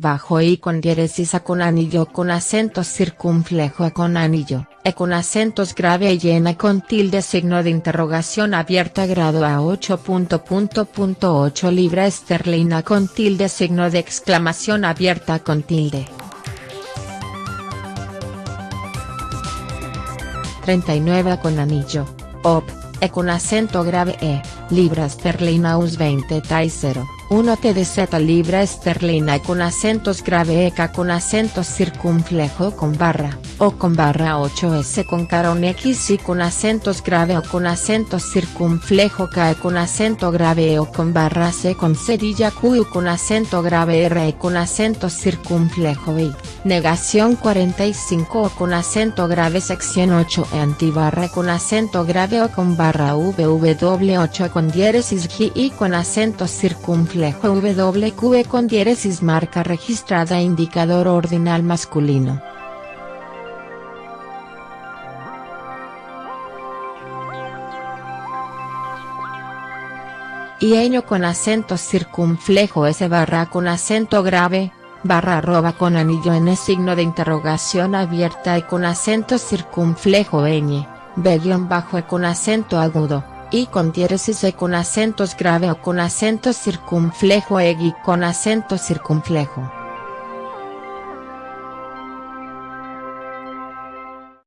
bajo y con diéresis a con anillo con acento circunflejo a con anillo, e con acentos grave y llena con tilde signo de interrogación abierta grado a 8.8 libra esterlina con tilde signo de exclamación abierta con tilde. 39 con anillo, op, e con acento grave e, libra esterlina us 20 tai 0. 1 TDZ libra esterlina con acentos grave EK con acento circunflejo con barra, o con barra 8S con carón X y con acentos grave o con acento circunflejo K con acento grave e o con barra C con cerilla Q con acento grave R con acento circunflejo I. Negación 45 o con acento grave sección 8 e antibarra con acento grave o con barra VW8 con diéresis G y con acento circunflejo WQ con diéresis marca registrada indicador ordinal masculino. Y con acento circunflejo S barra con acento grave, barra arroba con anillo n signo de interrogación abierta y con acento circunflejo ñ, b bajo e con acento agudo y con diéresis e con acentos grave o con acento circunflejo e con acento circunflejo.